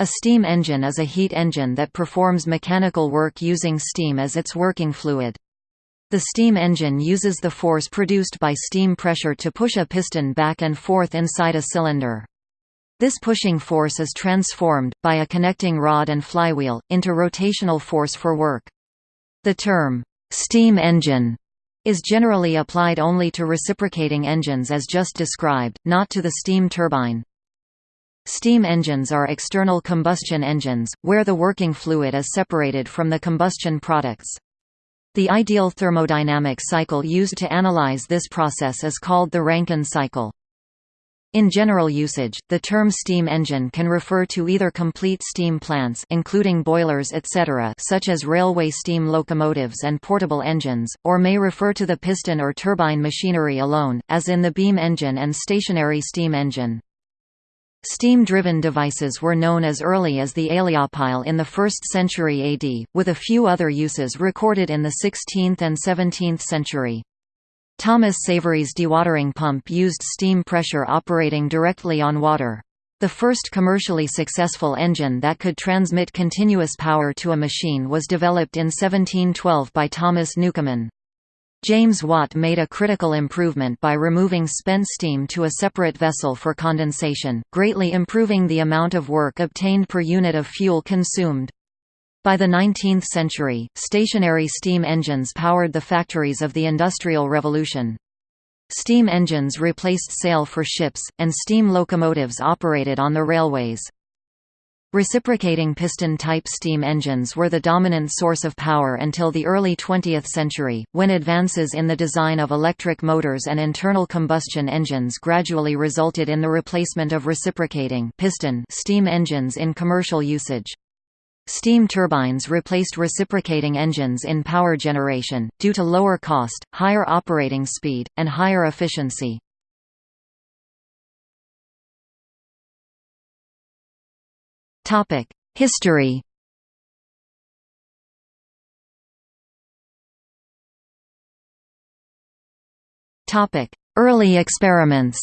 A steam engine is a heat engine that performs mechanical work using steam as its working fluid. The steam engine uses the force produced by steam pressure to push a piston back and forth inside a cylinder. This pushing force is transformed, by a connecting rod and flywheel, into rotational force for work. The term, steam engine, is generally applied only to reciprocating engines as just described, not to the steam turbine. Steam engines are external combustion engines, where the working fluid is separated from the combustion products. The ideal thermodynamic cycle used to analyze this process is called the Rankine cycle. In general usage, the term steam engine can refer to either complete steam plants including boilers etc. such as railway steam locomotives and portable engines, or may refer to the piston or turbine machinery alone, as in the beam engine and stationary steam engine. Steam-driven devices were known as early as the Aeolipile in the 1st century AD, with a few other uses recorded in the 16th and 17th century. Thomas Savery's dewatering pump used steam pressure operating directly on water. The first commercially successful engine that could transmit continuous power to a machine was developed in 1712 by Thomas Newcomen. James Watt made a critical improvement by removing spent steam to a separate vessel for condensation, greatly improving the amount of work obtained per unit of fuel consumed. By the 19th century, stationary steam engines powered the factories of the Industrial Revolution. Steam engines replaced sail for ships, and steam locomotives operated on the railways. Reciprocating piston-type steam engines were the dominant source of power until the early 20th century, when advances in the design of electric motors and internal combustion engines gradually resulted in the replacement of reciprocating piston steam engines in commercial usage. Steam turbines replaced reciprocating engines in power generation, due to lower cost, higher operating speed, and higher efficiency. History. Early experiments.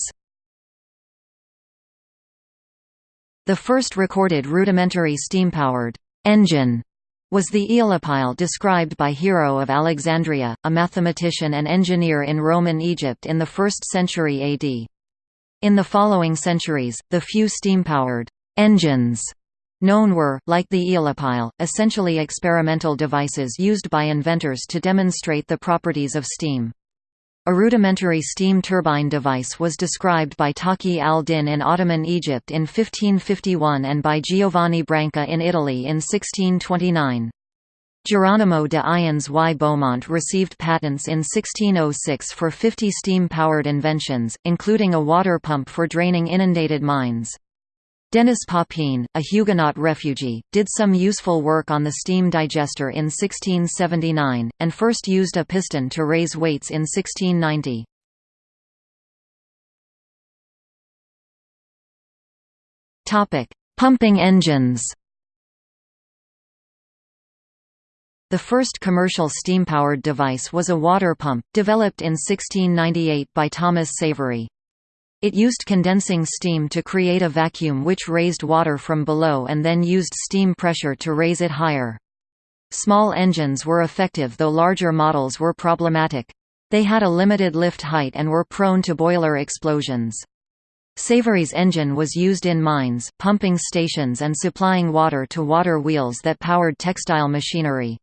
The first recorded rudimentary steam-powered engine was the Aeolipile described by Hero of Alexandria, a mathematician and engineer in Roman Egypt in the 1st century AD. In the following centuries, the few steam-powered engines Known were, like the Aeolipile, essentially experimental devices used by inventors to demonstrate the properties of steam. A rudimentary steam turbine device was described by Taqi al-Din in Ottoman Egypt in 1551 and by Giovanni Branca in Italy in 1629. Geronimo de Ayanz y Beaumont received patents in 1606 for 50 steam-powered inventions, including a water pump for draining inundated mines. Denis Papin, a Huguenot refugee, did some useful work on the steam digester in 1679, and first used a piston to raise weights in 1690. Pumping engines The first commercial steam-powered device was a water pump, developed in 1698 by Thomas Savery. It used condensing steam to create a vacuum which raised water from below and then used steam pressure to raise it higher. Small engines were effective though larger models were problematic. They had a limited lift height and were prone to boiler explosions. Savery's engine was used in mines, pumping stations and supplying water to water wheels that powered textile machinery.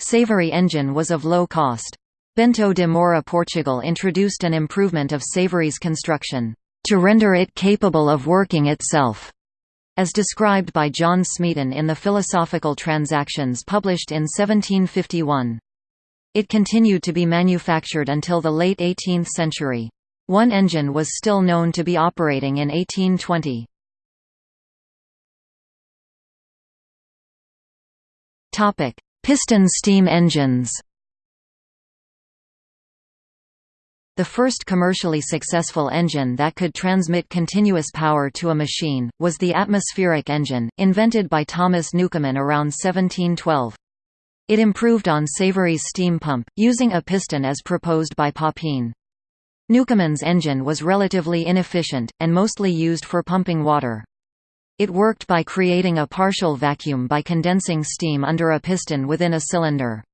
Savery engine was of low cost. Bento de Moura Portugal introduced an improvement of Savery's construction, to render it capable of working itself, as described by John Smeaton in the Philosophical Transactions published in 1751. It continued to be manufactured until the late 18th century. One engine was still known to be operating in 1820. Piston steam engines The first commercially successful engine that could transmit continuous power to a machine, was the atmospheric engine, invented by Thomas Newcomen around 1712. It improved on Savery's steam pump, using a piston as proposed by Papin. Newcomen's engine was relatively inefficient, and mostly used for pumping water. It worked by creating a partial vacuum by condensing steam under a piston within a cylinder.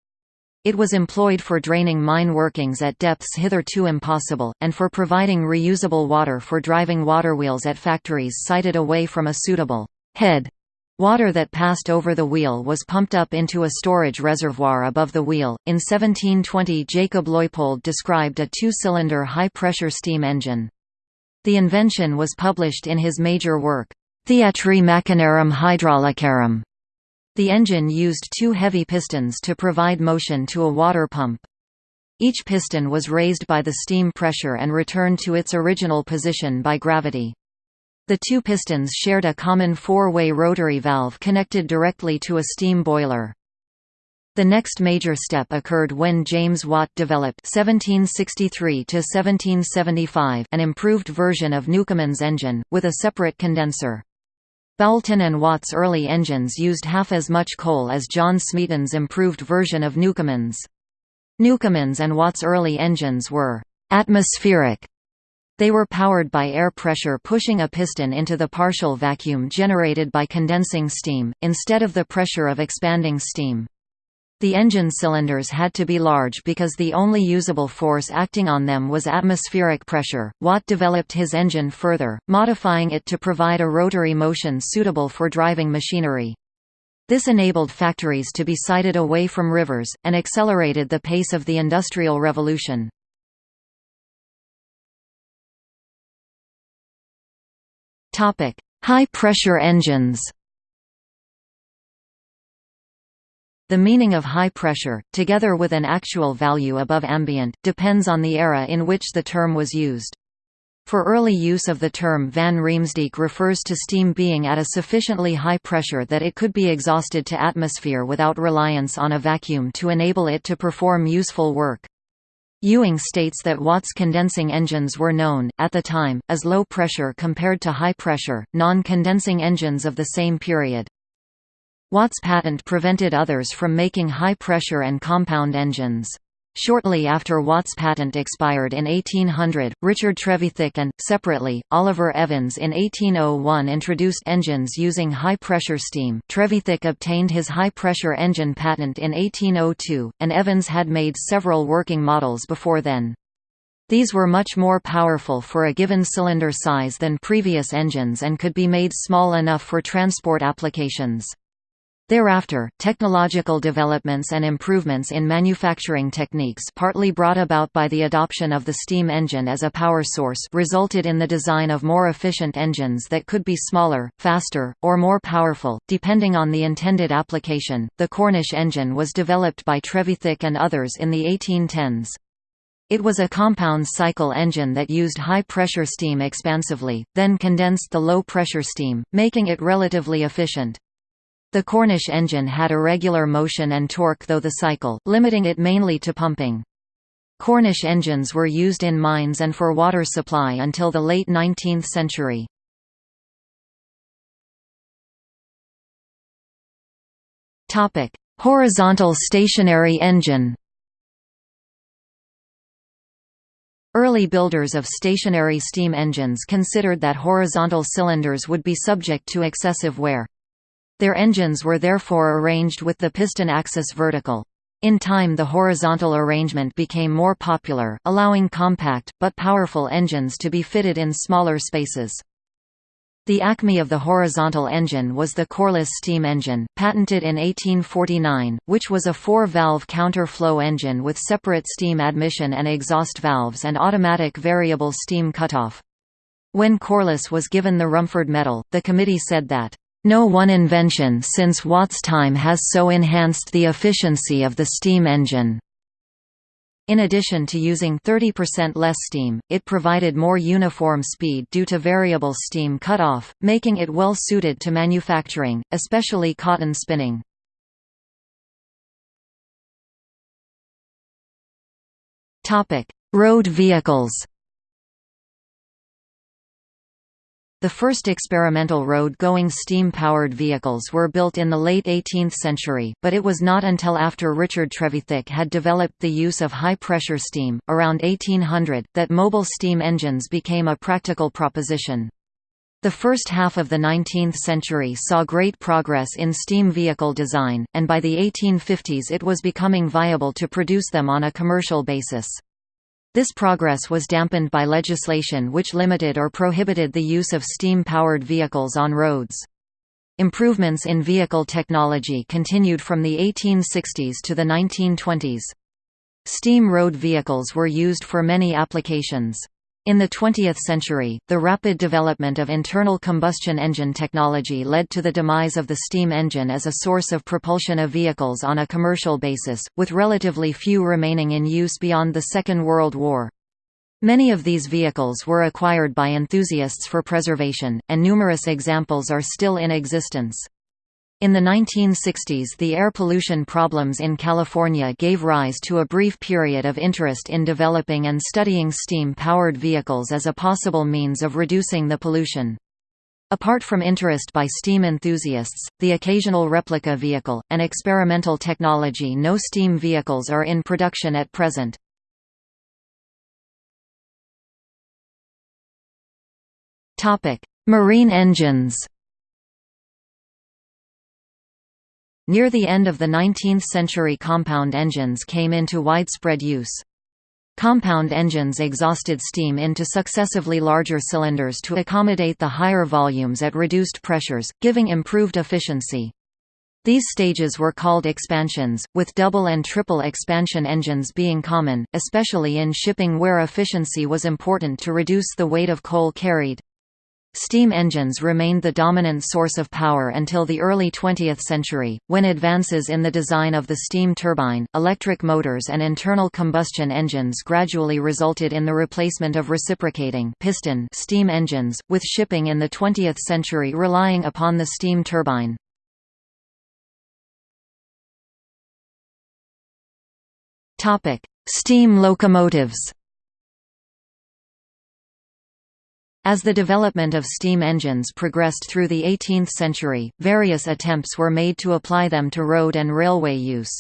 It was employed for draining mine workings at depths hitherto impossible, and for providing reusable water for driving waterwheels at factories sited away from a suitable head. Water that passed over the wheel was pumped up into a storage reservoir above the wheel. In 1720, Jacob Leupold described a two cylinder high pressure steam engine. The invention was published in his major work, Theatri Machinarum Hydraulicarum. The engine used two heavy pistons to provide motion to a water pump. Each piston was raised by the steam pressure and returned to its original position by gravity. The two pistons shared a common four-way rotary valve connected directly to a steam boiler. The next major step occurred when James Watt developed 1763 an improved version of Newcomen's engine, with a separate condenser. Boulton and Watt's early engines used half as much coal as John Smeaton's improved version of Newcomen's. Newcomen's and Watt's early engines were «atmospheric». They were powered by air pressure pushing a piston into the partial vacuum generated by condensing steam, instead of the pressure of expanding steam. The engine cylinders had to be large because the only usable force acting on them was atmospheric pressure. Watt developed his engine further, modifying it to provide a rotary motion suitable for driving machinery. This enabled factories to be sited away from rivers, and accelerated the pace of the Industrial Revolution. High-pressure engines The meaning of high pressure, together with an actual value above ambient, depends on the era in which the term was used. For early use of the term van Riemsdyk refers to steam being at a sufficiently high pressure that it could be exhausted to atmosphere without reliance on a vacuum to enable it to perform useful work. Ewing states that Watt's condensing engines were known, at the time, as low pressure compared to high pressure, non-condensing engines of the same period. Watt's patent prevented others from making high-pressure and compound engines. Shortly after Watt's patent expired in 1800, Richard Trevithick and, separately, Oliver Evans in 1801 introduced engines using high-pressure steam. Trevithick obtained his high-pressure engine patent in 1802, and Evans had made several working models before then. These were much more powerful for a given cylinder size than previous engines and could be made small enough for transport applications. Thereafter, technological developments and improvements in manufacturing techniques partly brought about by the adoption of the steam engine as a power source resulted in the design of more efficient engines that could be smaller, faster, or more powerful, depending on the intended application. The Cornish engine was developed by Trevithick and others in the 1810s. It was a compound cycle engine that used high-pressure steam expansively, then condensed the low-pressure steam, making it relatively efficient. The Cornish engine had irregular motion and torque though the cycle, limiting it mainly to pumping. Cornish engines were used in mines and for water supply until the late 19th century. Horizontal stationary engine Early builders of stationary steam engines considered that horizontal cylinders would be subject to excessive wear. Their engines were therefore arranged with the piston axis vertical. In time the horizontal arrangement became more popular, allowing compact, but powerful engines to be fitted in smaller spaces. The acme of the horizontal engine was the Corliss steam engine, patented in 1849, which was a four-valve counter-flow engine with separate steam admission and exhaust valves and automatic variable steam cutoff. When Corliss was given the Rumford Medal, the committee said that no one invention since Watt's time has so enhanced the efficiency of the steam engine. In addition to using 30% less steam, it provided more uniform speed due to variable steam cut-off, making it well suited to manufacturing, especially cotton spinning. Road vehicles The first experimental road-going steam-powered vehicles were built in the late 18th century, but it was not until after Richard Trevithick had developed the use of high-pressure steam, around 1800, that mobile steam engines became a practical proposition. The first half of the 19th century saw great progress in steam vehicle design, and by the 1850s it was becoming viable to produce them on a commercial basis. This progress was dampened by legislation which limited or prohibited the use of steam-powered vehicles on roads. Improvements in vehicle technology continued from the 1860s to the 1920s. Steam road vehicles were used for many applications. In the 20th century, the rapid development of internal combustion engine technology led to the demise of the steam engine as a source of propulsion of vehicles on a commercial basis, with relatively few remaining in use beyond the Second World War. Many of these vehicles were acquired by enthusiasts for preservation, and numerous examples are still in existence. In the 1960s the air pollution problems in California gave rise to a brief period of interest in developing and studying steam-powered vehicles as a possible means of reducing the pollution. Apart from interest by steam enthusiasts, the occasional replica vehicle, and experimental technology no steam vehicles are in production at present. Marine engines Near the end of the 19th century compound engines came into widespread use. Compound engines exhausted steam into successively larger cylinders to accommodate the higher volumes at reduced pressures, giving improved efficiency. These stages were called expansions, with double and triple expansion engines being common, especially in shipping where efficiency was important to reduce the weight of coal carried. Steam engines remained the dominant source of power until the early 20th century, when advances in the design of the steam turbine, electric motors and internal combustion engines gradually resulted in the replacement of reciprocating piston steam engines, with shipping in the 20th century relying upon the steam turbine. Steam locomotives As the development of steam engines progressed through the 18th century, various attempts were made to apply them to road and railway use.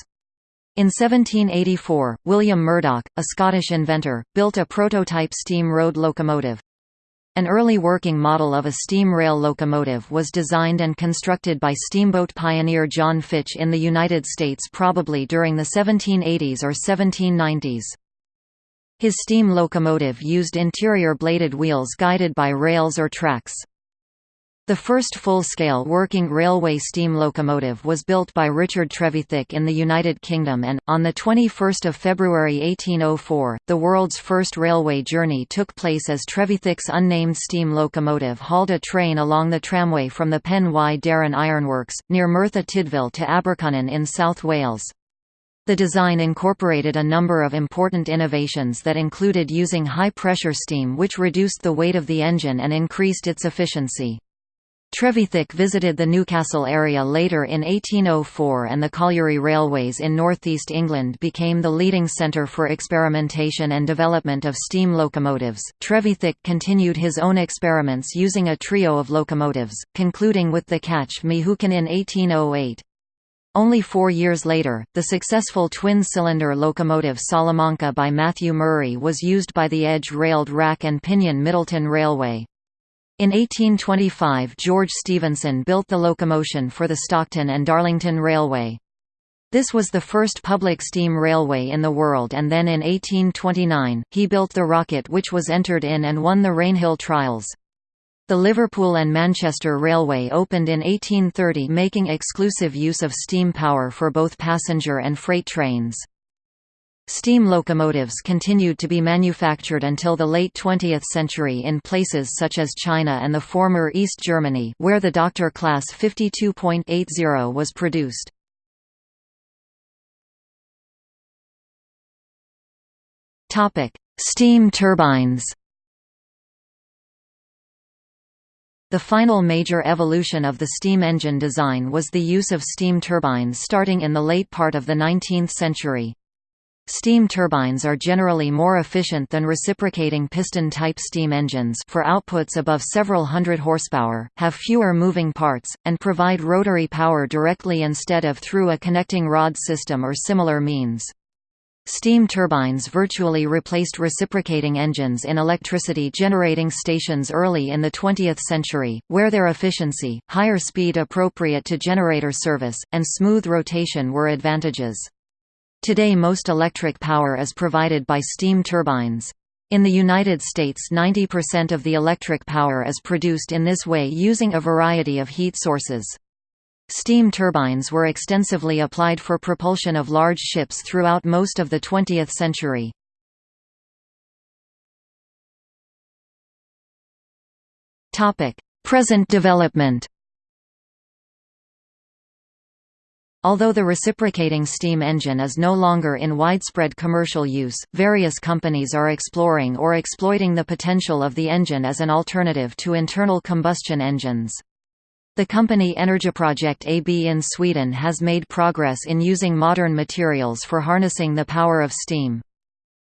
In 1784, William Murdoch, a Scottish inventor, built a prototype steam road locomotive. An early working model of a steam rail locomotive was designed and constructed by steamboat pioneer John Fitch in the United States probably during the 1780s or 1790s. His steam locomotive used interior bladed wheels guided by rails or tracks. The first full-scale working railway steam locomotive was built by Richard Trevithick in the United Kingdom and, on 21 February 1804, the world's first railway journey took place as Trevithick's unnamed steam locomotive hauled a train along the tramway from the Pen y Darren Ironworks, near Merthyr Tydfil to Abercynon in South Wales. The design incorporated a number of important innovations that included using high-pressure steam which reduced the weight of the engine and increased its efficiency. Trevithick visited the Newcastle area later in 1804 and the colliery railways in northeast England became the leading centre for experimentation and development of steam locomotives. Trevithick continued his own experiments using a trio of locomotives, concluding with the Catch Me Who Can in 1808. Only four years later, the successful twin-cylinder locomotive Salamanca by Matthew Murray was used by the edge-railed rack and pinion Middleton Railway. In 1825 George Stephenson built the locomotion for the Stockton and Darlington Railway. This was the first public steam railway in the world and then in 1829, he built the Rocket which was entered in and won the Rainhill Trials. The Liverpool and Manchester Railway opened in 1830 making exclusive use of steam power for both passenger and freight trains. Steam locomotives continued to be manufactured until the late 20th century in places such as China and the former East Germany where the Doctor Class 52.80 was produced. Steam turbines The final major evolution of the steam engine design was the use of steam turbines starting in the late part of the 19th century. Steam turbines are generally more efficient than reciprocating piston-type steam engines for outputs above several hundred horsepower, have fewer moving parts, and provide rotary power directly instead of through a connecting rod system or similar means. Steam turbines virtually replaced reciprocating engines in electricity generating stations early in the 20th century, where their efficiency, higher speed appropriate to generator service, and smooth rotation were advantages. Today most electric power is provided by steam turbines. In the United States 90% of the electric power is produced in this way using a variety of heat sources. Steam turbines were extensively applied for propulsion of large ships throughout most of the 20th century. Present development Although the reciprocating steam engine is no longer in widespread commercial use, various companies are exploring or exploiting the potential of the engine as an alternative to internal combustion engines. The company Energiprojekt AB in Sweden has made progress in using modern materials for harnessing the power of steam.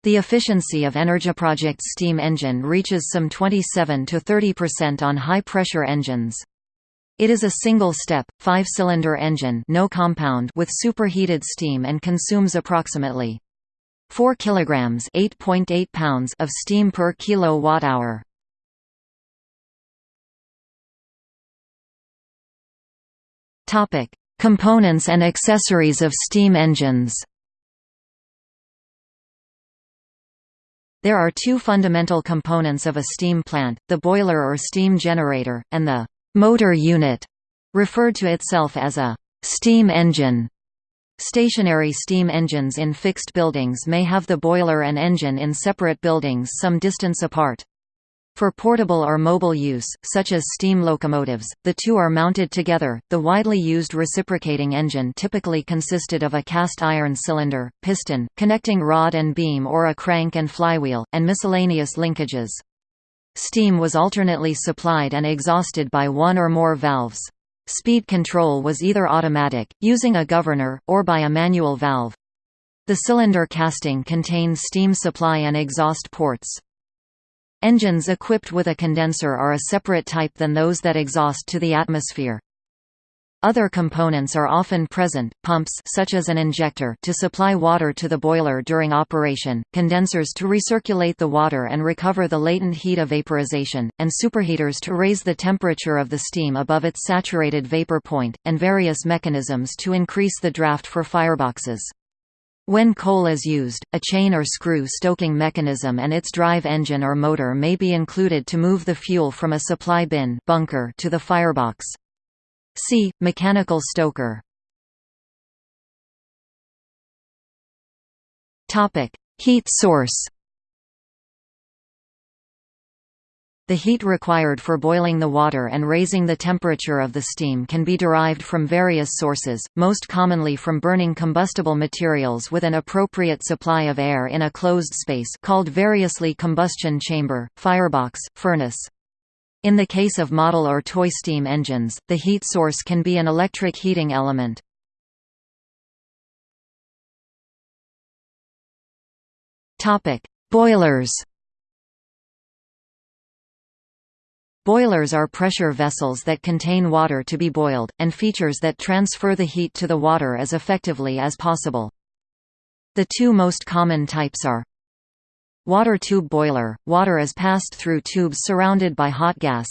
The efficiency of Energiprojekt's steam engine reaches some 27 to 30% on high-pressure engines. It is a single-step, five-cylinder engine no compound with superheated steam and consumes approximately 4 kilograms (8.8 pounds) of steam per kilowatt-hour. Topic: Components and accessories of steam engines. There are two fundamental components of a steam plant, the boiler or steam generator, and the motor unit, referred to itself as a steam engine. Stationary steam engines in fixed buildings may have the boiler and engine in separate buildings some distance apart. For portable or mobile use, such as steam locomotives, the two are mounted together. The widely used reciprocating engine typically consisted of a cast iron cylinder, piston, connecting rod and beam or a crank and flywheel, and miscellaneous linkages. Steam was alternately supplied and exhausted by one or more valves. Speed control was either automatic, using a governor, or by a manual valve. The cylinder casting contained steam supply and exhaust ports. Engines equipped with a condenser are a separate type than those that exhaust to the atmosphere. Other components are often present, pumps such as an injector to supply water to the boiler during operation, condensers to recirculate the water and recover the latent heat of vaporization, and superheaters to raise the temperature of the steam above its saturated vapor point, and various mechanisms to increase the draft for fireboxes. When coal is used, a chain or screw stoking mechanism and its drive engine or motor may be included to move the fuel from a supply bin bunker to the firebox. See, mechanical stoker. Heat source The heat required for boiling the water and raising the temperature of the steam can be derived from various sources, most commonly from burning combustible materials with an appropriate supply of air in a closed space called variously combustion chamber, firebox, furnace. In the case of model or toy steam engines, the heat source can be an electric heating element. Boilers Boilers are pressure vessels that contain water to be boiled, and features that transfer the heat to the water as effectively as possible. The two most common types are Water tube boiler – Water is passed through tubes surrounded by hot gas,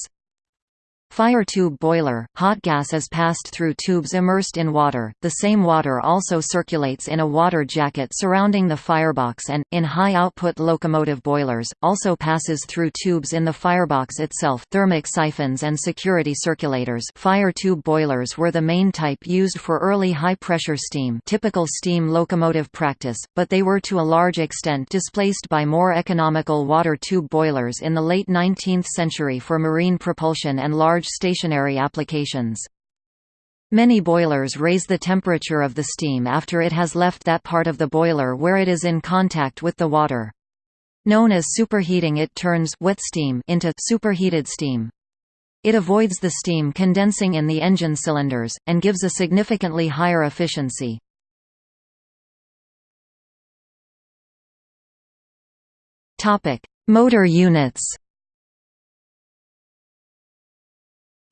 Fire tube boiler – Hot gas is passed through tubes immersed in water, the same water also circulates in a water jacket surrounding the firebox and, in high-output locomotive boilers, also passes through tubes in the firebox itself. Thermic siphons and security circulators. Fire tube boilers were the main type used for early high-pressure steam typical steam locomotive practice, but they were to a large extent displaced by more economical water tube boilers in the late 19th century for marine propulsion and large stationary applications. Many boilers raise the temperature of the steam after it has left that part of the boiler where it is in contact with the water. Known as superheating it turns wet steam into superheated steam. It avoids the steam condensing in the engine cylinders, and gives a significantly higher efficiency. Motor units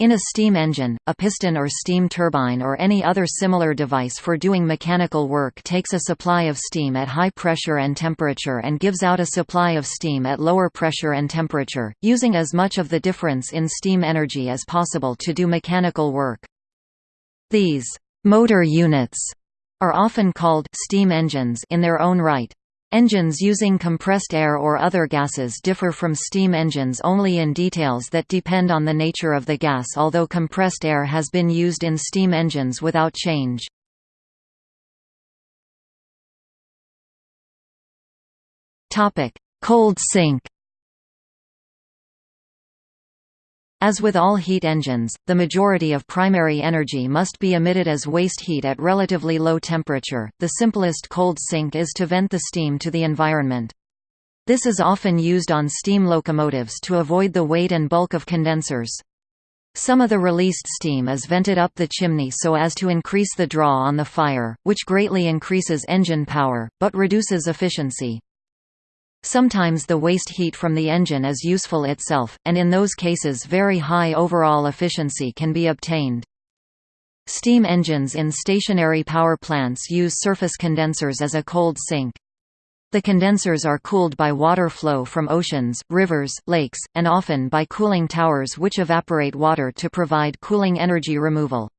In a steam engine, a piston or steam turbine or any other similar device for doing mechanical work takes a supply of steam at high pressure and temperature and gives out a supply of steam at lower pressure and temperature, using as much of the difference in steam energy as possible to do mechanical work. These motor units are often called steam engines in their own right. Engines using compressed air or other gases differ from steam engines only in details that depend on the nature of the gas although compressed air has been used in steam engines without change. Cold sink As with all heat engines, the majority of primary energy must be emitted as waste heat at relatively low temperature. The simplest cold sink is to vent the steam to the environment. This is often used on steam locomotives to avoid the weight and bulk of condensers. Some of the released steam is vented up the chimney so as to increase the draw on the fire, which greatly increases engine power, but reduces efficiency. Sometimes the waste heat from the engine is useful itself, and in those cases very high overall efficiency can be obtained. Steam engines in stationary power plants use surface condensers as a cold sink. The condensers are cooled by water flow from oceans, rivers, lakes, and often by cooling towers which evaporate water to provide cooling energy removal.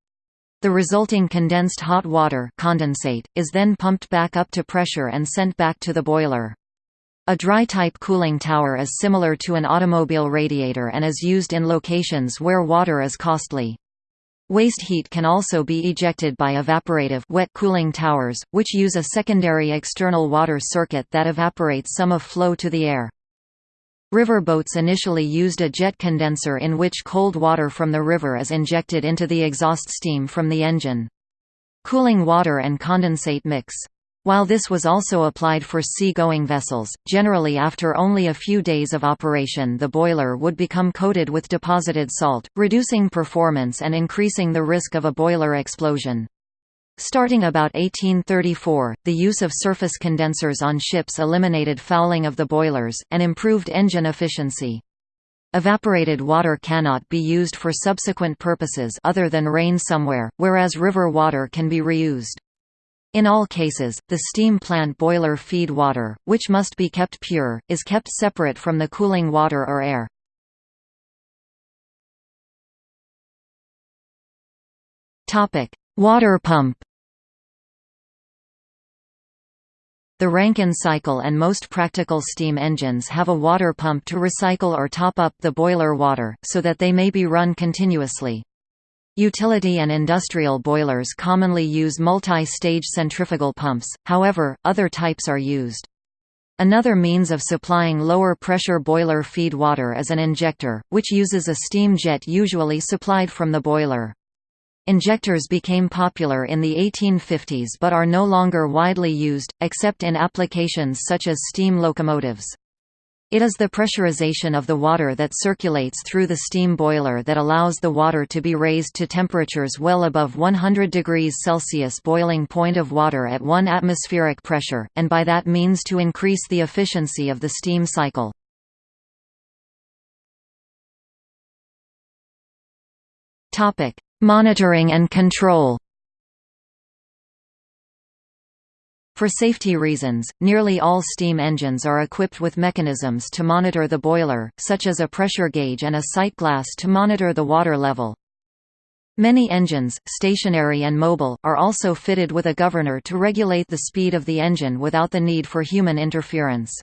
The resulting condensed hot water condensate, is then pumped back up to pressure and sent back to the boiler. A dry-type cooling tower is similar to an automobile radiator and is used in locations where water is costly. Waste heat can also be ejected by evaporative wet cooling towers, which use a secondary external water circuit that evaporates some of flow to the air. River boats initially used a jet condenser in which cold water from the river is injected into the exhaust steam from the engine. Cooling water and condensate mix while this was also applied for sea-going vessels, generally after only a few days of operation the boiler would become coated with deposited salt, reducing performance and increasing the risk of a boiler explosion. Starting about 1834, the use of surface condensers on ships eliminated fouling of the boilers, and improved engine efficiency. Evaporated water cannot be used for subsequent purposes other than rain somewhere, whereas river water can be reused. In all cases, the steam plant boiler feed water, which must be kept pure, is kept separate from the cooling water or air. Water pump The Rankine cycle and most practical steam engines have a water pump to recycle or top up the boiler water, so that they may be run continuously. Utility and industrial boilers commonly use multi-stage centrifugal pumps, however, other types are used. Another means of supplying lower pressure boiler feed water is an injector, which uses a steam jet usually supplied from the boiler. Injectors became popular in the 1850s but are no longer widely used, except in applications such as steam locomotives. It is the pressurization of the water that circulates through the steam boiler that allows the water to be raised to temperatures well above 100 degrees Celsius boiling point of water at 1 atmospheric pressure, and by that means to increase the efficiency of the steam cycle. Monitoring and control For safety reasons, nearly all steam engines are equipped with mechanisms to monitor the boiler, such as a pressure gauge and a sight glass to monitor the water level. Many engines, stationary and mobile, are also fitted with a governor to regulate the speed of the engine without the need for human interference.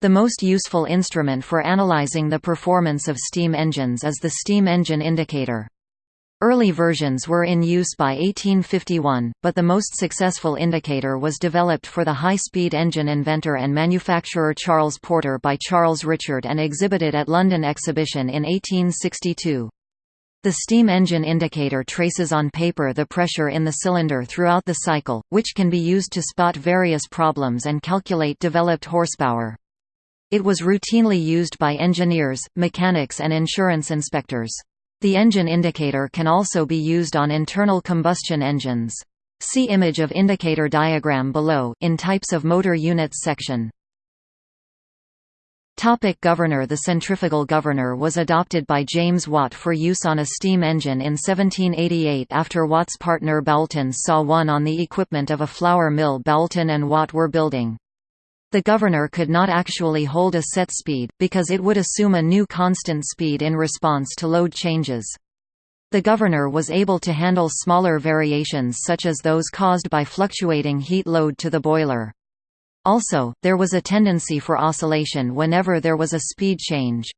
The most useful instrument for analyzing the performance of steam engines is the steam engine indicator. Early versions were in use by 1851, but the most successful indicator was developed for the high-speed engine inventor and manufacturer Charles Porter by Charles Richard and exhibited at London Exhibition in 1862. The steam engine indicator traces on paper the pressure in the cylinder throughout the cycle, which can be used to spot various problems and calculate developed horsepower. It was routinely used by engineers, mechanics and insurance inspectors. The engine indicator can also be used on internal combustion engines. See image of indicator diagram below in types of motor units section. Topic governor The centrifugal governor was adopted by James Watt for use on a steam engine in 1788 after Watt's partner Boulton saw one on the equipment of a flour mill Boulton and Watt were building. The governor could not actually hold a set speed, because it would assume a new constant speed in response to load changes. The governor was able to handle smaller variations such as those caused by fluctuating heat load to the boiler. Also, there was a tendency for oscillation whenever there was a speed change.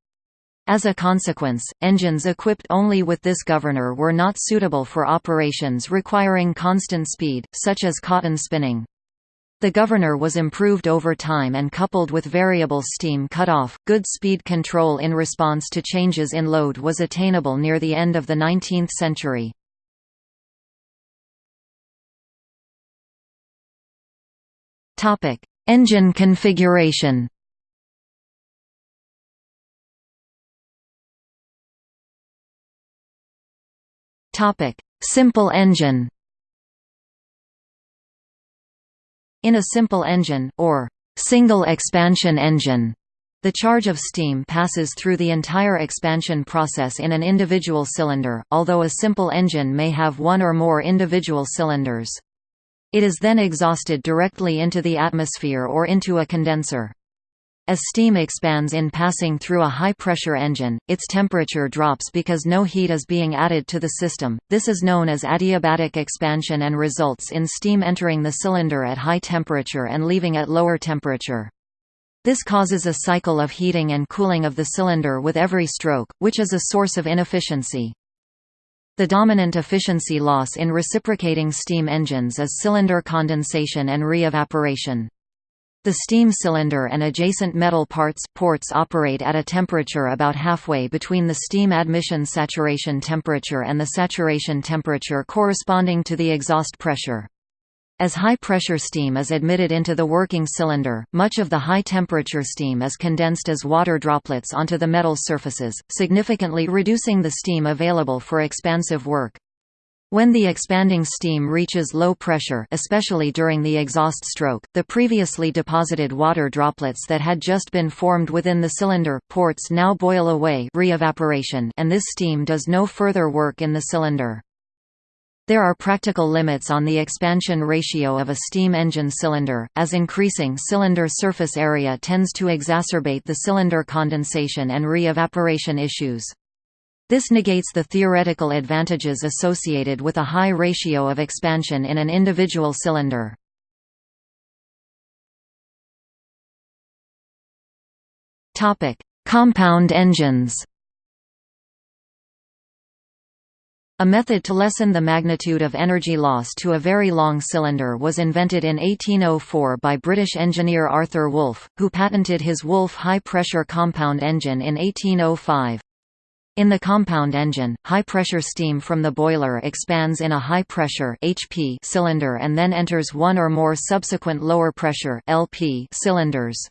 As a consequence, engines equipped only with this governor were not suitable for operations requiring constant speed, such as cotton spinning. The governor was improved over time and coupled with variable steam cutoff, good speed control in response to changes in load was attainable near the end of the 19th century. Engine configuration Simple engine In a simple engine, or single expansion engine, the charge of steam passes through the entire expansion process in an individual cylinder, although a simple engine may have one or more individual cylinders. It is then exhausted directly into the atmosphere or into a condenser. As steam expands in passing through a high-pressure engine, its temperature drops because no heat is being added to the system. This is known as adiabatic expansion and results in steam entering the cylinder at high temperature and leaving at lower temperature. This causes a cycle of heating and cooling of the cylinder with every stroke, which is a source of inefficiency. The dominant efficiency loss in reciprocating steam engines is cylinder condensation and re-evaporation. The steam cylinder and adjacent metal parts ports operate at a temperature about halfway between the steam admission saturation temperature and the saturation temperature corresponding to the exhaust pressure. As high-pressure steam is admitted into the working cylinder, much of the high-temperature steam is condensed as water droplets onto the metal surfaces, significantly reducing the steam available for expansive work. When the expanding steam reaches low pressure especially during the exhaust stroke, the previously deposited water droplets that had just been formed within the cylinder ports now boil away re-evaporation and this steam does no further work in the cylinder. There are practical limits on the expansion ratio of a steam engine cylinder, as increasing cylinder surface area tends to exacerbate the cylinder condensation and re-evaporation issues. This negates the theoretical advantages associated with a high ratio of expansion in an individual cylinder. Topic: Compound engines A method to lessen the magnitude of energy loss to a very long cylinder was invented in 1804 by British engineer Arthur Woolf, who patented his Woolf high-pressure compound engine in 1805. In the compound engine, high-pressure steam from the boiler expands in a high-pressure cylinder and then enters one or more subsequent lower-pressure cylinders.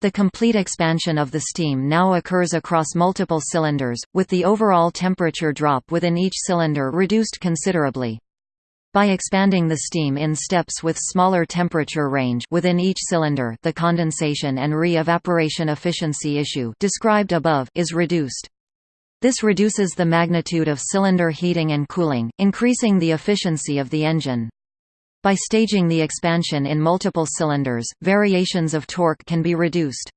The complete expansion of the steam now occurs across multiple cylinders, with the overall temperature drop within each cylinder reduced considerably. By expanding the steam in steps with smaller temperature range within each cylinder the condensation and re-evaporation efficiency issue described above is reduced. This reduces the magnitude of cylinder heating and cooling, increasing the efficiency of the engine. By staging the expansion in multiple cylinders, variations of torque can be reduced.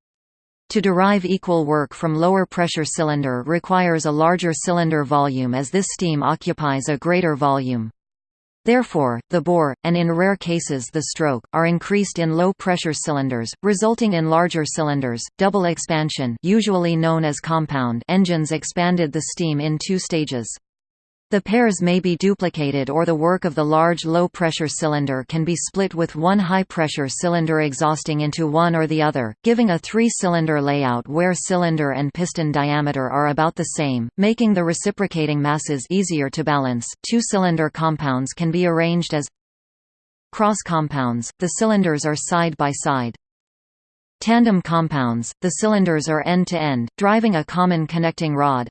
To derive equal work from lower pressure cylinder requires a larger cylinder volume as this steam occupies a greater volume. Therefore, the bore, and in rare cases the stroke, are increased in low-pressure cylinders, resulting in larger cylinders. Double expansion, usually known as compound engines expanded the steam in two stages. The pairs may be duplicated or the work of the large low-pressure cylinder can be split with one high-pressure cylinder exhausting into one or the other, giving a three-cylinder layout where cylinder and piston diameter are about the same, making the reciprocating masses easier to balance. Two-cylinder compounds can be arranged as cross compounds, the cylinders are side by side. Tandem compounds, the cylinders are end-to-end, -end, driving a common connecting rod.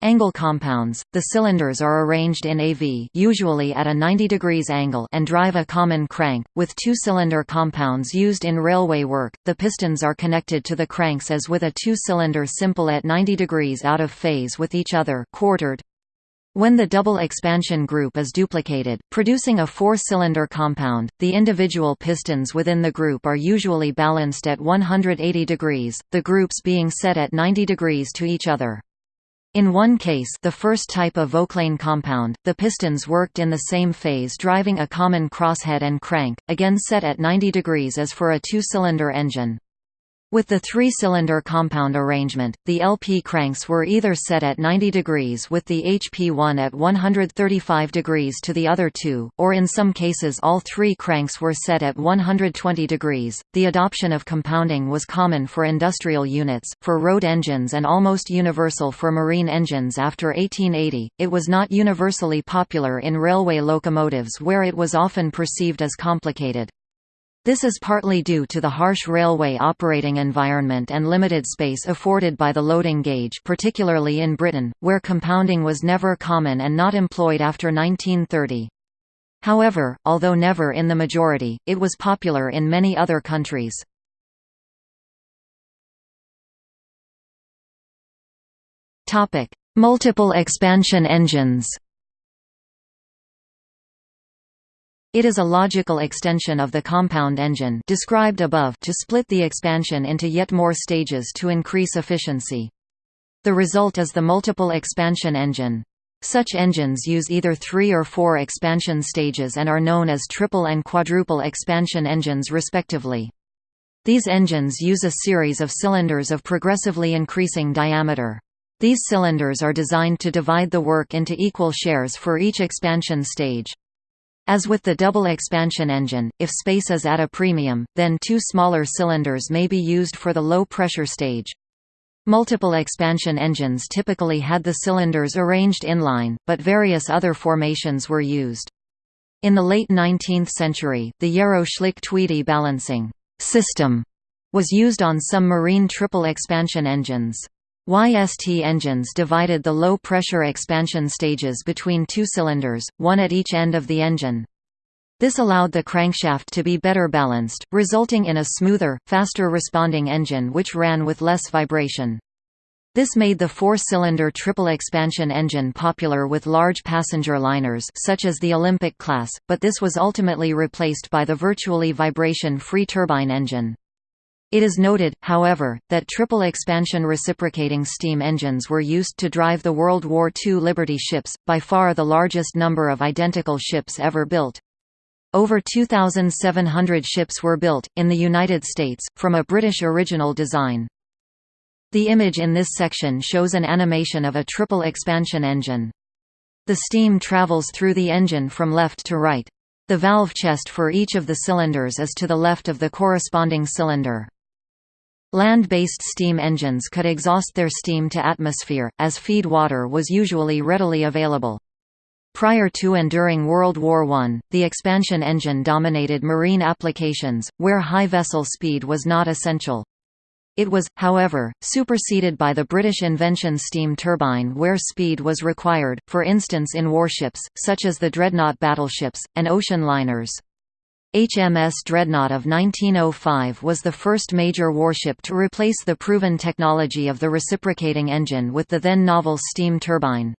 Angle compounds, the cylinders are arranged in AV usually at a 90 degrees angle and drive a common crank, with two-cylinder compounds used in railway work, the pistons are connected to the cranks as with a two-cylinder simple at 90 degrees out of phase with each other quartered. When the double expansion group is duplicated, producing a four-cylinder compound, the individual pistons within the group are usually balanced at 180 degrees, the groups being set at 90 degrees to each other. In one case the first type of Vauclain compound, the pistons worked in the same phase driving a common crosshead and crank, again set at 90 degrees as for a two-cylinder engine. With the three-cylinder compound arrangement, the LP cranks were either set at 90 degrees with the HP one at 135 degrees to the other two, or in some cases all three cranks were set at 120 degrees. The adoption of compounding was common for industrial units, for road engines and almost universal for marine engines after 1880. It was not universally popular in railway locomotives where it was often perceived as complicated. This is partly due to the harsh railway operating environment and limited space afforded by the loading gauge particularly in Britain, where compounding was never common and not employed after 1930. However, although never in the majority, it was popular in many other countries. Multiple expansion engines It is a logical extension of the compound engine described above to split the expansion into yet more stages to increase efficiency. The result is the multiple expansion engine. Such engines use either three or four expansion stages and are known as triple and quadruple expansion engines respectively. These engines use a series of cylinders of progressively increasing diameter. These cylinders are designed to divide the work into equal shares for each expansion stage. As with the double expansion engine, if space is at a premium, then two smaller cylinders may be used for the low-pressure stage. Multiple expansion engines typically had the cylinders arranged inline, but various other formations were used. In the late 19th century, the Yarrow-Schlick-Tweedy balancing system was used on some marine triple expansion engines. YST engines divided the low-pressure expansion stages between two cylinders, one at each end of the engine. This allowed the crankshaft to be better balanced, resulting in a smoother, faster responding engine which ran with less vibration. This made the four-cylinder triple expansion engine popular with large passenger liners such as the Olympic class, but this was ultimately replaced by the virtually vibration-free turbine engine. It is noted, however, that triple expansion reciprocating steam engines were used to drive the World War II Liberty ships, by far the largest number of identical ships ever built. Over 2,700 ships were built, in the United States, from a British original design. The image in this section shows an animation of a triple expansion engine. The steam travels through the engine from left to right. The valve chest for each of the cylinders is to the left of the corresponding cylinder. Land-based steam engines could exhaust their steam to atmosphere, as feed water was usually readily available. Prior to and during World War I, the expansion engine dominated marine applications, where high vessel speed was not essential. It was, however, superseded by the British invention steam turbine where speed was required, for instance in warships, such as the dreadnought battleships, and ocean liners. HMS Dreadnought of 1905 was the first major warship to replace the proven technology of the reciprocating engine with the then novel steam turbine.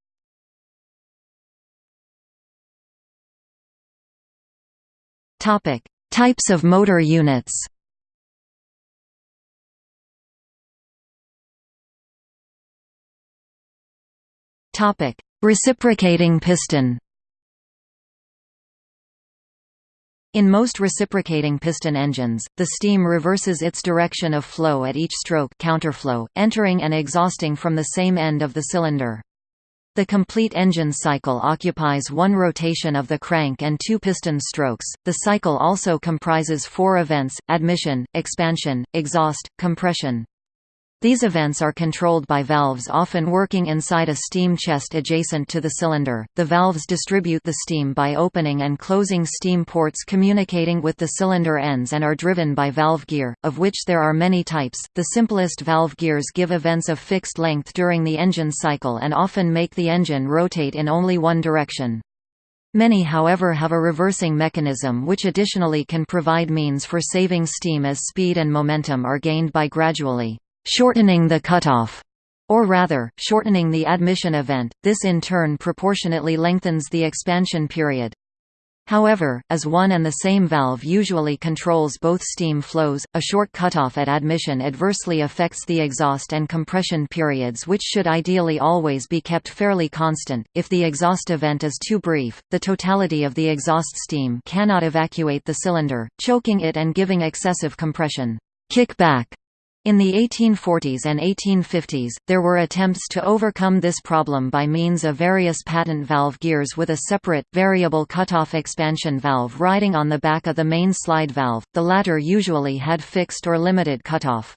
Types of motor units Reciprocating piston In most reciprocating piston engines, the steam reverses its direction of flow at each stroke counterflow, entering and exhausting from the same end of the cylinder. The complete engine cycle occupies one rotation of the crank and two piston strokes. The cycle also comprises four events: admission, expansion, exhaust, compression. These events are controlled by valves often working inside a steam chest adjacent to the cylinder. The valves distribute the steam by opening and closing steam ports communicating with the cylinder ends and are driven by valve gear, of which there are many types. The simplest valve gears give events of fixed length during the engine cycle and often make the engine rotate in only one direction. Many however have a reversing mechanism which additionally can provide means for saving steam as speed and momentum are gained by gradually shortening the cutoff, or rather, shortening the admission event, this in turn proportionately lengthens the expansion period. However, as one and the same valve usually controls both steam flows, a short cutoff at admission adversely affects the exhaust and compression periods which should ideally always be kept fairly constant. If the exhaust event is too brief, the totality of the exhaust steam cannot evacuate the cylinder, choking it and giving excessive compression. Kickback in the 1840s and 1850s, there were attempts to overcome this problem by means of various patent valve gears with a separate, variable cutoff expansion valve riding on the back of the main slide valve, the latter usually had fixed or limited cutoff.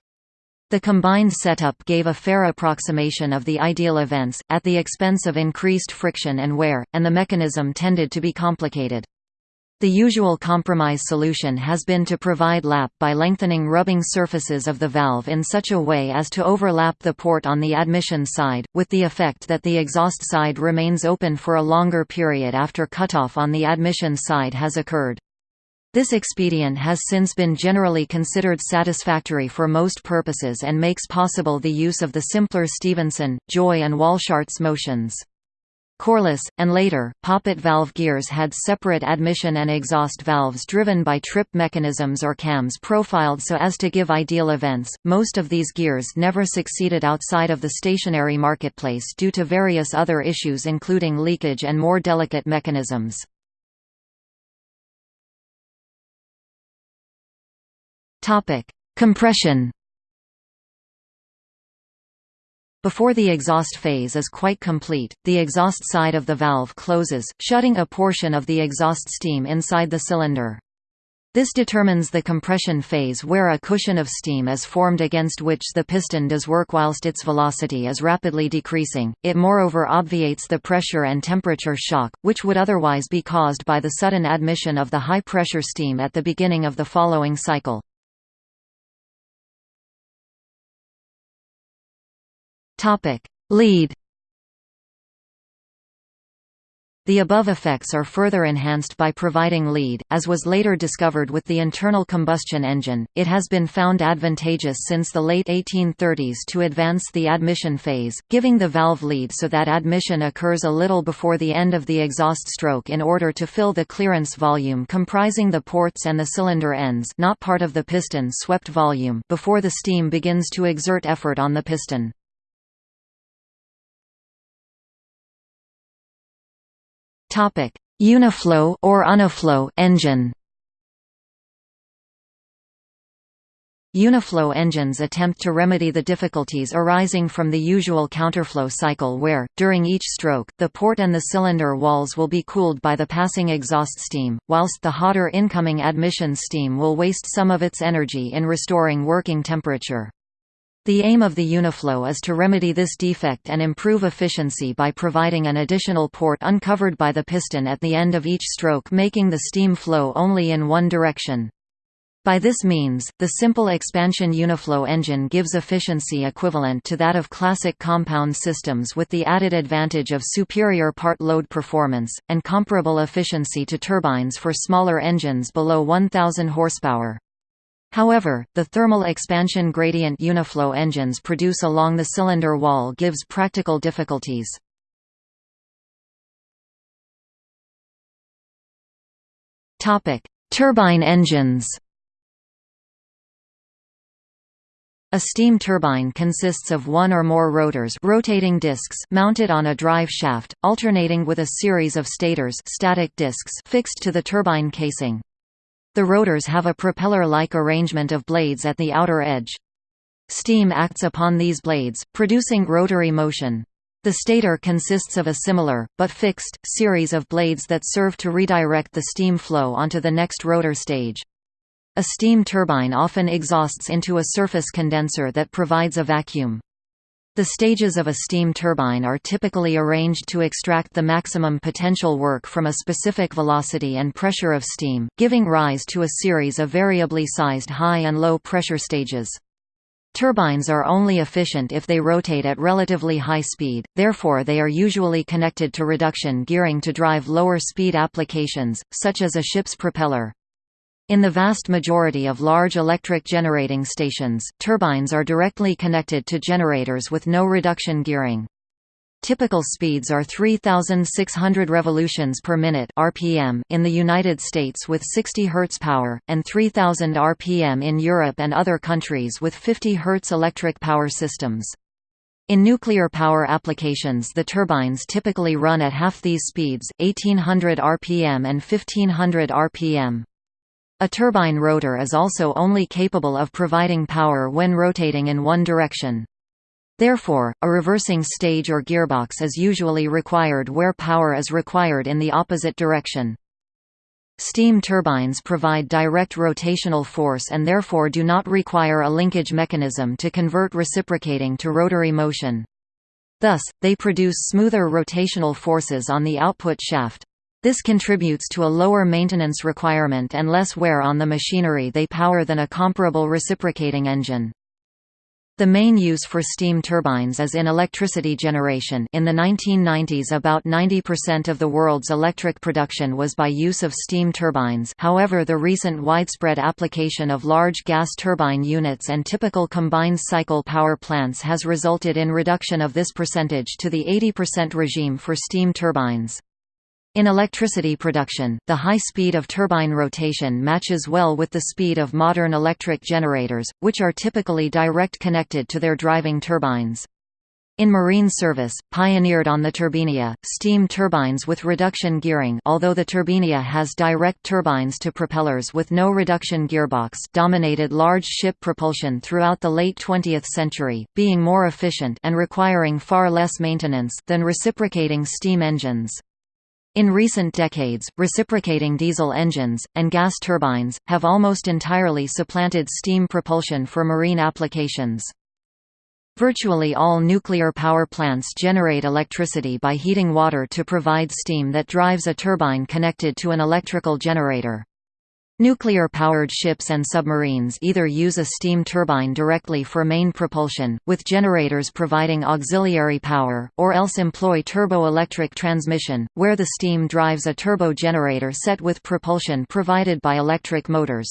The combined setup gave a fair approximation of the ideal events, at the expense of increased friction and wear, and the mechanism tended to be complicated. The usual compromise solution has been to provide lap by lengthening rubbing surfaces of the valve in such a way as to overlap the port on the admission side, with the effect that the exhaust side remains open for a longer period after cutoff on the admission side has occurred. This expedient has since been generally considered satisfactory for most purposes and makes possible the use of the simpler Stephenson, Joy and Walschaerts motions. Corliss, and later, poppet valve gears had separate admission and exhaust valves driven by trip mechanisms or cams profiled so as to give ideal events. Most of these gears never succeeded outside of the stationary marketplace due to various other issues including leakage and more delicate mechanisms. Compression Before the exhaust phase is quite complete, the exhaust side of the valve closes, shutting a portion of the exhaust steam inside the cylinder. This determines the compression phase where a cushion of steam is formed against which the piston does work whilst its velocity is rapidly decreasing. It moreover obviates the pressure and temperature shock, which would otherwise be caused by the sudden admission of the high-pressure steam at the beginning of the following cycle. Topic: Lead. The above effects are further enhanced by providing lead, as was later discovered with the internal combustion engine. It has been found advantageous since the late 1830s to advance the admission phase, giving the valve lead so that admission occurs a little before the end of the exhaust stroke in order to fill the clearance volume comprising the ports and the cylinder ends, not part of the piston swept volume, before the steam begins to exert effort on the piston. Topic: Uniflow or Uniflow engine. Uniflow engines attempt to remedy the difficulties arising from the usual counterflow cycle where, during each stroke, the port and the cylinder walls will be cooled by the passing exhaust steam, whilst the hotter incoming admission steam will waste some of its energy in restoring working temperature. The aim of the Uniflow is to remedy this defect and improve efficiency by providing an additional port uncovered by the piston at the end of each stroke making the steam flow only in one direction. By this means, the simple expansion Uniflow engine gives efficiency equivalent to that of classic compound systems with the added advantage of superior part load performance, and comparable efficiency to turbines for smaller engines below 1000 horsepower. However, the thermal expansion gradient Uniflow engines produce along the cylinder wall gives practical difficulties. Turbine engines A steam turbine consists of one or more rotors rotating discs mounted on a drive shaft, alternating with a series of stators static discs fixed to the turbine casing. The rotors have a propeller-like arrangement of blades at the outer edge. Steam acts upon these blades, producing rotary motion. The stator consists of a similar, but fixed, series of blades that serve to redirect the steam flow onto the next rotor stage. A steam turbine often exhausts into a surface condenser that provides a vacuum. The stages of a steam turbine are typically arranged to extract the maximum potential work from a specific velocity and pressure of steam, giving rise to a series of variably sized high and low pressure stages. Turbines are only efficient if they rotate at relatively high speed, therefore they are usually connected to reduction gearing to drive lower speed applications, such as a ship's propeller. In the vast majority of large electric generating stations, turbines are directly connected to generators with no reduction gearing. Typical speeds are 3600 revolutions per minute (rpm) in the United States with 60 Hz power and 3000 rpm in Europe and other countries with 50 Hz electric power systems. In nuclear power applications the turbines typically run at half these speeds, 1800 rpm and 1500 rpm. A turbine rotor is also only capable of providing power when rotating in one direction. Therefore, a reversing stage or gearbox is usually required where power is required in the opposite direction. Steam turbines provide direct rotational force and therefore do not require a linkage mechanism to convert reciprocating to rotary motion. Thus, they produce smoother rotational forces on the output shaft. This contributes to a lower maintenance requirement and less wear on the machinery they power than a comparable reciprocating engine. The main use for steam turbines is in electricity generation in the 1990s about 90% of the world's electric production was by use of steam turbines however the recent widespread application of large gas turbine units and typical combined cycle power plants has resulted in reduction of this percentage to the 80% regime for steam turbines. In electricity production, the high speed of turbine rotation matches well with the speed of modern electric generators, which are typically direct connected to their driving turbines. In marine service, pioneered on the Turbinia, steam turbines with reduction gearing although the Turbinia has direct turbines to propellers with no reduction gearbox dominated large ship propulsion throughout the late 20th century, being more efficient and requiring far less maintenance than reciprocating steam engines. In recent decades, reciprocating diesel engines, and gas turbines, have almost entirely supplanted steam propulsion for marine applications. Virtually all nuclear power plants generate electricity by heating water to provide steam that drives a turbine connected to an electrical generator. Nuclear-powered ships and submarines either use a steam turbine directly for main propulsion, with generators providing auxiliary power, or else employ turbo-electric transmission, where the steam drives a turbo generator set with propulsion provided by electric motors.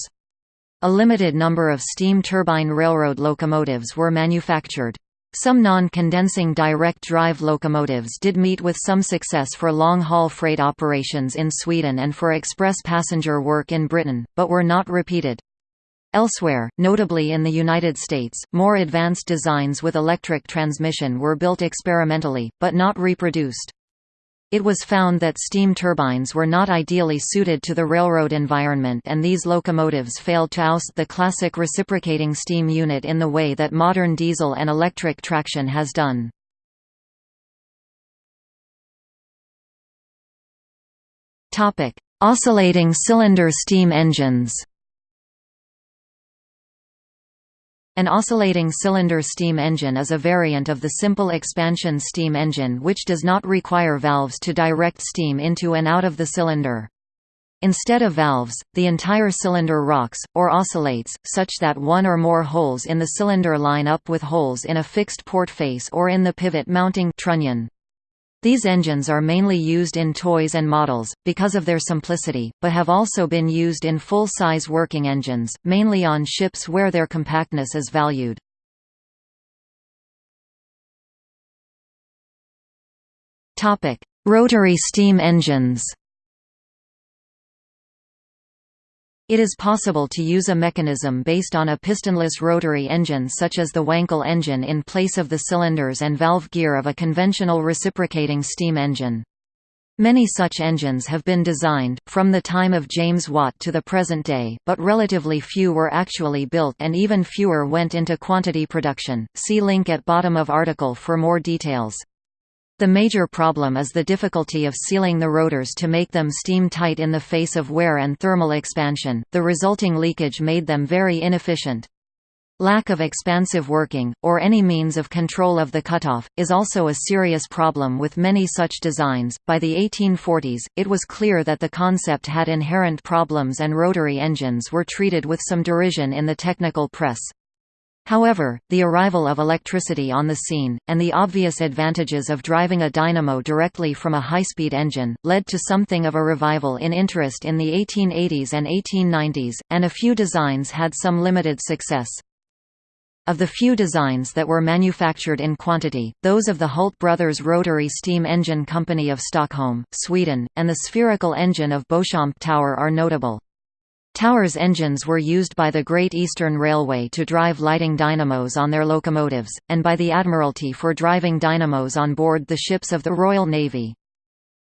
A limited number of steam turbine railroad locomotives were manufactured. Some non-condensing direct drive locomotives did meet with some success for long-haul freight operations in Sweden and for express passenger work in Britain, but were not repeated. Elsewhere, notably in the United States, more advanced designs with electric transmission were built experimentally, but not reproduced. It was found that steam turbines were not ideally suited to the railroad environment and these locomotives failed to oust the classic reciprocating steam unit in the way that modern diesel and electric traction has done. Oscillating cylinder steam engines An oscillating cylinder steam engine is a variant of the simple expansion steam engine which does not require valves to direct steam into and out of the cylinder. Instead of valves, the entire cylinder rocks, or oscillates, such that one or more holes in the cylinder line up with holes in a fixed port face or in the pivot mounting trunnion. These engines are mainly used in toys and models, because of their simplicity, but have also been used in full-size working engines, mainly on ships where their compactness is valued. Rotary steam engines It is possible to use a mechanism based on a pistonless rotary engine such as the Wankel engine in place of the cylinders and valve gear of a conventional reciprocating steam engine. Many such engines have been designed, from the time of James Watt to the present day, but relatively few were actually built and even fewer went into quantity production. See link at bottom of article for more details. The major problem is the difficulty of sealing the rotors to make them steam tight in the face of wear and thermal expansion, the resulting leakage made them very inefficient. Lack of expansive working, or any means of control of the cutoff, is also a serious problem with many such designs. By the 1840s, it was clear that the concept had inherent problems and rotary engines were treated with some derision in the technical press. However, the arrival of electricity on the scene, and the obvious advantages of driving a dynamo directly from a high-speed engine, led to something of a revival in interest in the 1880s and 1890s, and a few designs had some limited success. Of the few designs that were manufactured in quantity, those of the Hult Brothers Rotary Steam Engine Company of Stockholm, Sweden, and the spherical engine of Beauchamp Tower are notable. Tower's engines were used by the Great Eastern Railway to drive lighting dynamos on their locomotives, and by the Admiralty for driving dynamos on board the ships of the Royal Navy.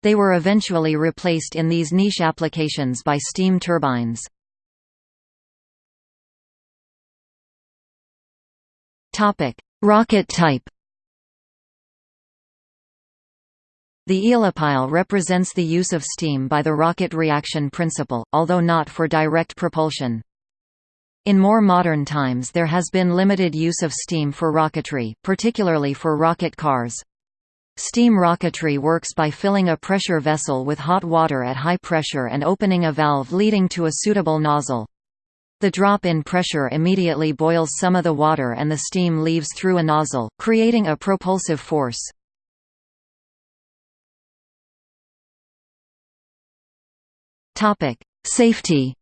They were eventually replaced in these niche applications by steam turbines. Rocket type The Aeolipile represents the use of steam by the rocket reaction principle, although not for direct propulsion. In more modern times there has been limited use of steam for rocketry, particularly for rocket cars. Steam rocketry works by filling a pressure vessel with hot water at high pressure and opening a valve leading to a suitable nozzle. The drop in pressure immediately boils some of the water and the steam leaves through a nozzle, creating a propulsive force. Topic: Safety.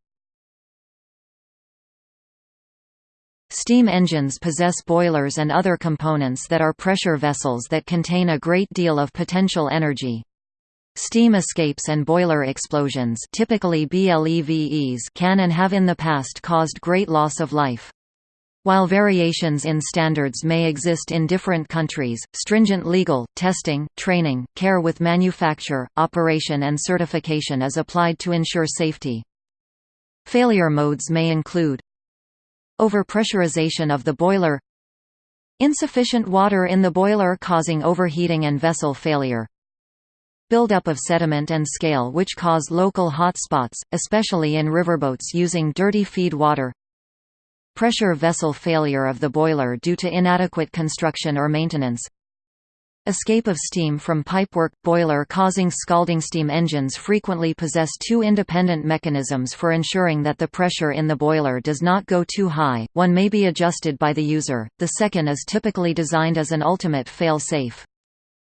Steam engines possess boilers and other components that are pressure vessels that contain a great deal of potential energy. Steam escapes and boiler explosions typically BLEVEs can and have in the past caused great loss of life. While variations in standards may exist in different countries, stringent legal, testing, training, care with manufacture, operation and certification is applied to ensure safety. Failure modes may include Overpressurization of the boiler Insufficient water in the boiler causing overheating and vessel failure Buildup of sediment and scale which cause local hot spots, especially in riverboats using dirty feed water Pressure vessel failure of the boiler due to inadequate construction or maintenance Escape of steam from pipework – boiler causing scalding steam engines frequently possess two independent mechanisms for ensuring that the pressure in the boiler does not go too high, one may be adjusted by the user, the second is typically designed as an ultimate fail-safe.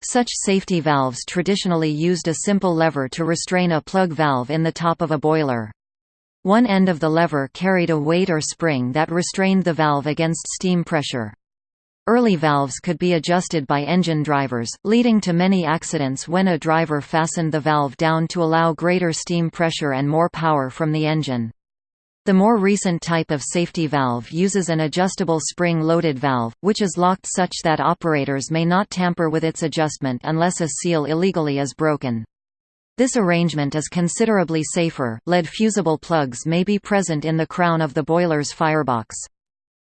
Such safety valves traditionally used a simple lever to restrain a plug valve in the top of a boiler. One end of the lever carried a weight or spring that restrained the valve against steam pressure. Early valves could be adjusted by engine drivers, leading to many accidents when a driver fastened the valve down to allow greater steam pressure and more power from the engine. The more recent type of safety valve uses an adjustable spring-loaded valve, which is locked such that operators may not tamper with its adjustment unless a seal illegally is broken. This arrangement is considerably safer. Lead fusible plugs may be present in the crown of the boiler's firebox.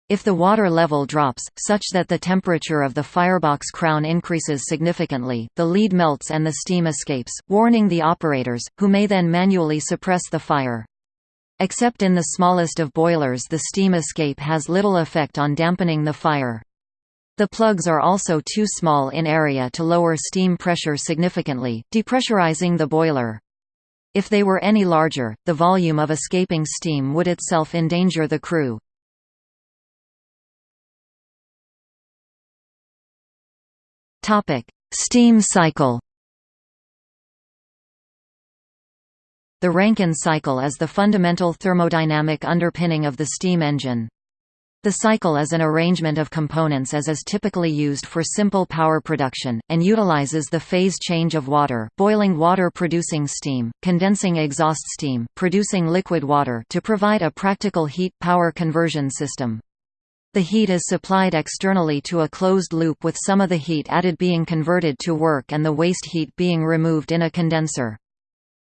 If the water level drops, such that the temperature of the firebox crown increases significantly, the lead melts and the steam escapes, warning the operators, who may then manually suppress the fire. Except in the smallest of boilers the steam escape has little effect on dampening the fire. The plugs are also too small in area to lower steam pressure significantly, depressurizing the boiler. If they were any larger, the volume of escaping steam would itself endanger the crew. Steam cycle The Rankine cycle is the fundamental thermodynamic underpinning of the steam engine. The cycle is an arrangement of components as is typically used for simple power production, and utilizes the phase change of water boiling water producing steam, condensing exhaust steam producing liquid water to provide a practical heat-power conversion system. The heat is supplied externally to a closed loop with some of the heat added being converted to work and the waste heat being removed in a condenser.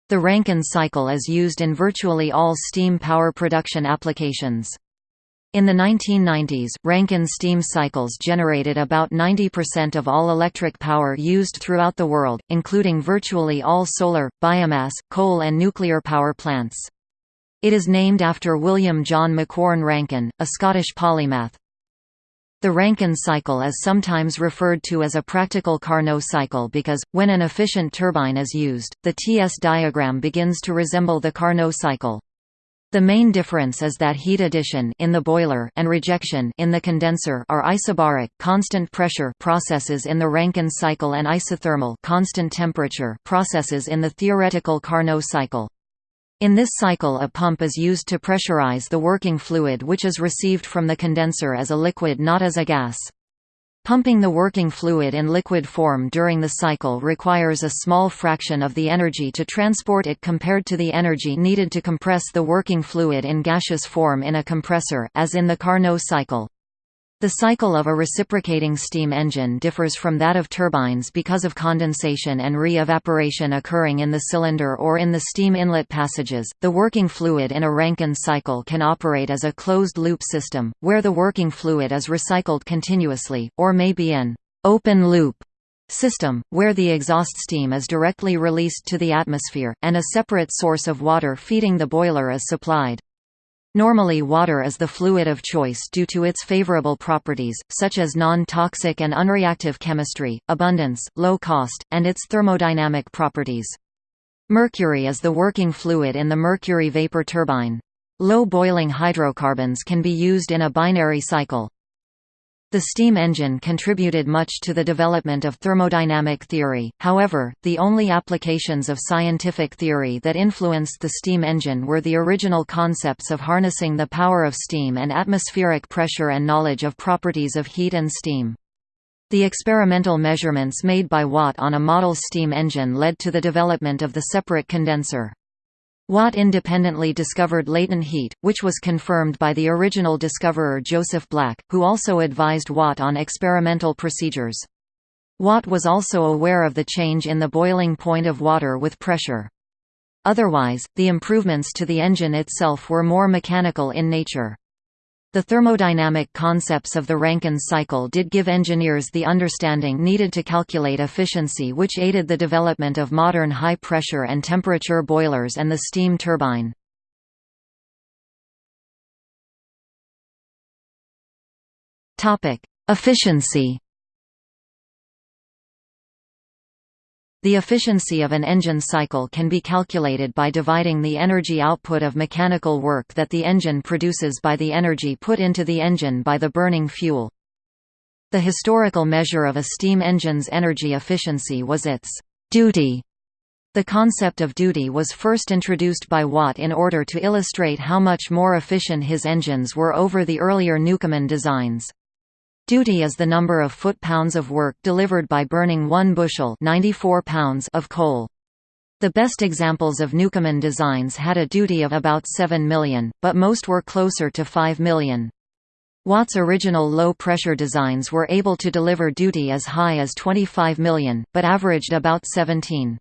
The Rankine cycle is used in virtually all steam power production applications. In the 1990s, Rankine steam cycles generated about 90% of all electric power used throughout the world, including virtually all solar, biomass, coal and nuclear power plants. It is named after William John Macquorn Rankine, a Scottish polymath. The Rankine cycle is sometimes referred to as a practical Carnot cycle because, when an efficient turbine is used, the TS diagram begins to resemble the Carnot cycle. The main difference is that heat addition in the boiler and rejection in the condenser are isobaric constant pressure processes in the Rankine cycle and isothermal constant temperature processes in the theoretical Carnot cycle. In this cycle a pump is used to pressurize the working fluid which is received from the condenser as a liquid not as a gas. Pumping the working fluid in liquid form during the cycle requires a small fraction of the energy to transport it compared to the energy needed to compress the working fluid in gaseous form in a compressor as in the Carnot cycle. The cycle of a reciprocating steam engine differs from that of turbines because of condensation and re-evaporation occurring in the cylinder or in the steam inlet passages. The working fluid in a Rankine cycle can operate as a closed-loop system, where the working fluid is recycled continuously, or may be an open-loop system, where the exhaust steam is directly released to the atmosphere, and a separate source of water feeding the boiler is supplied. Normally water is the fluid of choice due to its favorable properties, such as non-toxic and unreactive chemistry, abundance, low cost, and its thermodynamic properties. Mercury is the working fluid in the mercury vapor turbine. Low boiling hydrocarbons can be used in a binary cycle. The steam engine contributed much to the development of thermodynamic theory, however, the only applications of scientific theory that influenced the steam engine were the original concepts of harnessing the power of steam and atmospheric pressure and knowledge of properties of heat and steam. The experimental measurements made by Watt on a model steam engine led to the development of the separate condenser. Watt independently discovered latent heat, which was confirmed by the original discoverer Joseph Black, who also advised Watt on experimental procedures. Watt was also aware of the change in the boiling point of water with pressure. Otherwise, the improvements to the engine itself were more mechanical in nature. The thermodynamic concepts of the Rankine cycle did give engineers the understanding needed to calculate efficiency which aided the development of modern high-pressure and temperature boilers and the steam turbine. Efficiency The efficiency of an engine cycle can be calculated by dividing the energy output of mechanical work that the engine produces by the energy put into the engine by the burning fuel. The historical measure of a steam engine's energy efficiency was its duty. The concept of duty was first introduced by Watt in order to illustrate how much more efficient his engines were over the earlier Newcomen designs. Duty is the number of foot-pounds of work delivered by burning one bushel 94 pounds of coal. The best examples of Newcomen designs had a duty of about 7 million, but most were closer to 5 million. Watt's original low-pressure designs were able to deliver duty as high as 25 million, but averaged about 17.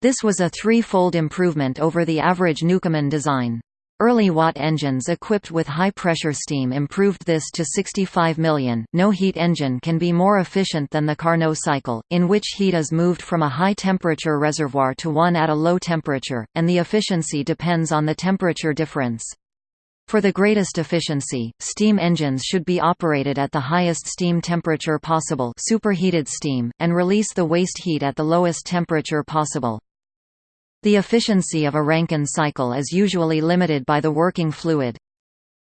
This was a three-fold improvement over the average Newcomen design. Early Watt engines equipped with high-pressure steam improved this to 65 million. No heat engine can be more efficient than the Carnot cycle, in which heat is moved from a high-temperature reservoir to one at a low temperature, and the efficiency depends on the temperature difference. For the greatest efficiency, steam engines should be operated at the highest steam temperature possible superheated steam, and release the waste heat at the lowest temperature possible. The efficiency of a Rankine cycle is usually limited by the working fluid.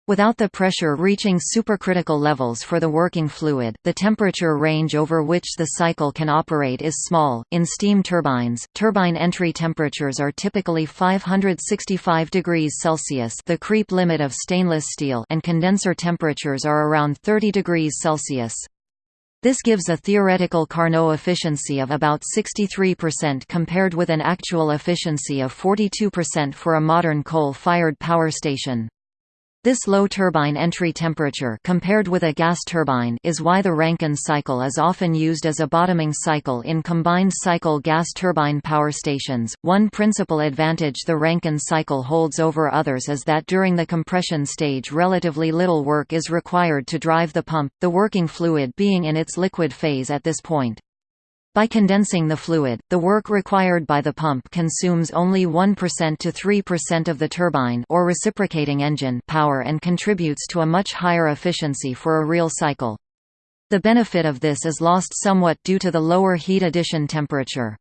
Without the pressure reaching supercritical levels for the working fluid, the temperature range over which the cycle can operate is small. In steam turbines, turbine entry temperatures are typically 565 degrees Celsius, the creep limit of stainless steel, and condenser temperatures are around 30 degrees Celsius. This gives a theoretical Carnot efficiency of about 63% compared with an actual efficiency of 42% for a modern coal-fired power station. This low turbine entry temperature compared with a gas turbine is why the Rankine cycle is often used as a bottoming cycle in combined cycle gas turbine power stations. One principal advantage the Rankine cycle holds over others is that during the compression stage relatively little work is required to drive the pump, the working fluid being in its liquid phase at this point. By condensing the fluid, the work required by the pump consumes only 1% to 3% of the turbine or reciprocating engine power and contributes to a much higher efficiency for a real cycle. The benefit of this is lost somewhat due to the lower heat addition temperature.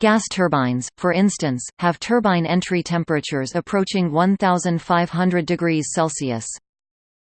Gas turbines, for instance, have turbine entry temperatures approaching 1500 degrees Celsius.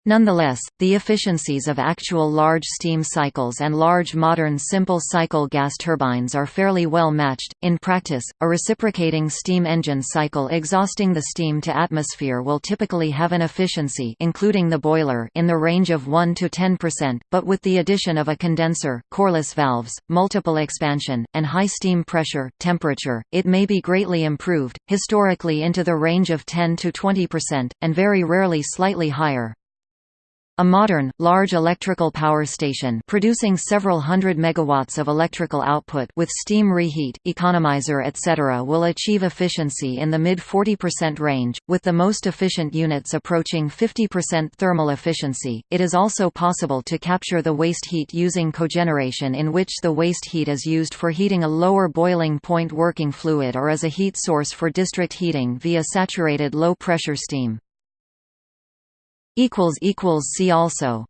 Nonetheless, the efficiencies of actual large steam cycles and large modern simple cycle gas turbines are fairly well matched. In practice, a reciprocating steam engine cycle exhausting the steam to atmosphere will typically have an efficiency including the boiler in the range of 1 to 10%, but with the addition of a condenser, Corliss valves, multiple expansion, and high steam pressure, temperature, it may be greatly improved, historically into the range of 10 to 20%, and very rarely slightly higher. A modern, large electrical power station producing several hundred megawatts of electrical output with steam reheat, economizer etc. will achieve efficiency in the mid-40% range, with the most efficient units approaching 50% thermal efficiency. It is also possible to capture the waste heat using cogeneration in which the waste heat is used for heating a lower boiling point working fluid or as a heat source for district heating via saturated low-pressure steam. See also